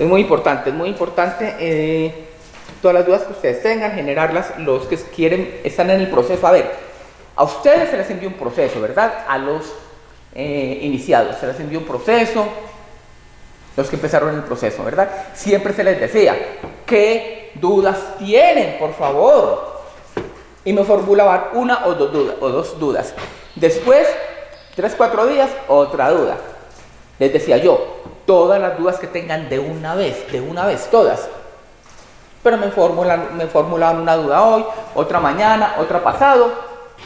Es muy importante, es muy importante eh, todas las dudas que ustedes tengan, generarlas, los que quieren, están en el proceso. A ver, a ustedes se les envió un proceso, ¿verdad? A los eh, iniciados se les envió un proceso, los que empezaron el proceso, ¿verdad? Siempre se les decía, ¿qué dudas tienen, por favor? Y me formulaban una o dos, dudas, o dos dudas. Después, tres, cuatro días, otra duda. Les decía yo, todas las dudas que tengan de una vez, de una vez, todas. Pero me formulan, me formulaban una duda hoy, otra mañana, otra pasado,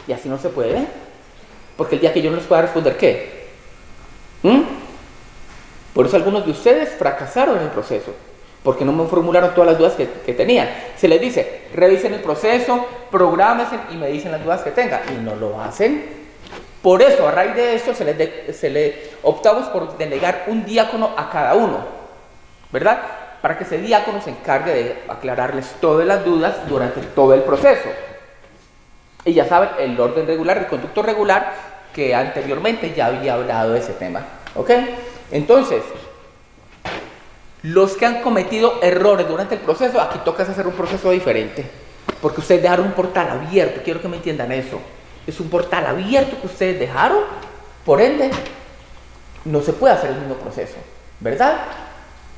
y así no se puede. Porque el día que yo no les pueda responder, ¿qué? ¿Mm? Por eso algunos de ustedes fracasaron en el proceso, porque no me formularon todas las dudas que, que tenían. Se les dice, revisen el proceso, prográmense y me dicen las dudas que tengan, y no lo hacen. Por eso, a raíz de esto, se le, se le optamos por delegar un diácono a cada uno, ¿verdad? Para que ese diácono se encargue de aclararles todas las dudas durante todo el proceso. Y ya saben, el orden regular, el conducto regular, que anteriormente ya había hablado de ese tema, ¿ok? Entonces, los que han cometido errores durante el proceso, aquí toca hacer un proceso diferente, porque ustedes dejaron un portal abierto, quiero que me entiendan eso es un portal abierto que ustedes dejaron, por ende, no se puede hacer el mismo proceso, ¿verdad?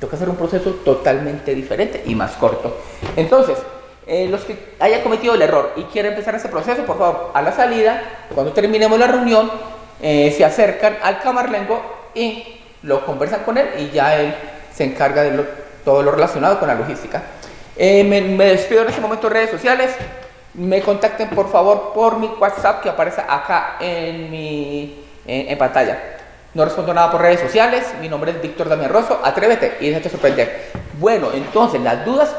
Toca hacer un proceso totalmente diferente y más corto. Entonces, eh, los que hayan cometido el error y quieren empezar ese proceso, por favor, a la salida, cuando terminemos la reunión, eh, se acercan al camarlengo y lo conversan con él y ya él se encarga de todo lo relacionado con la logística. Eh, me, me despido en este momento de redes sociales me contacten por favor por mi WhatsApp que aparece acá en mi en, pantalla. No respondo nada por redes sociales. Mi nombre es Víctor Damián Rosso. Atrévete y déjate sorprender. Bueno, entonces las dudas